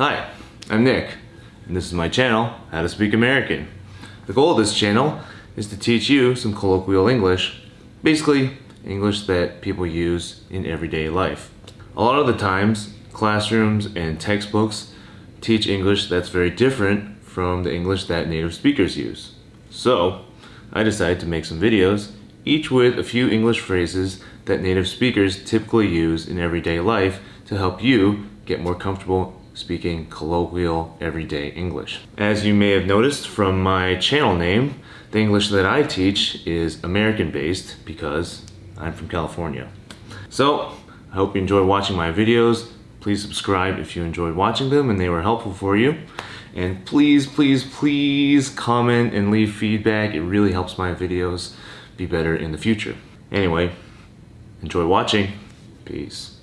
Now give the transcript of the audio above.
Hi, I'm Nick, and this is my channel, How to Speak American. The goal of this channel is to teach you some colloquial English, basically English that people use in everyday life. A lot of the times, classrooms and textbooks teach English that's very different from the English that native speakers use. So, I decided to make some videos, each with a few English phrases that native speakers typically use in everyday life to help you get more comfortable speaking colloquial everyday English. As you may have noticed from my channel name, the English that I teach is American based because I'm from California. So, I hope you enjoy watching my videos. Please subscribe if you enjoyed watching them and they were helpful for you. And please, please, please comment and leave feedback. It really helps my videos be better in the future. Anyway, enjoy watching. Peace.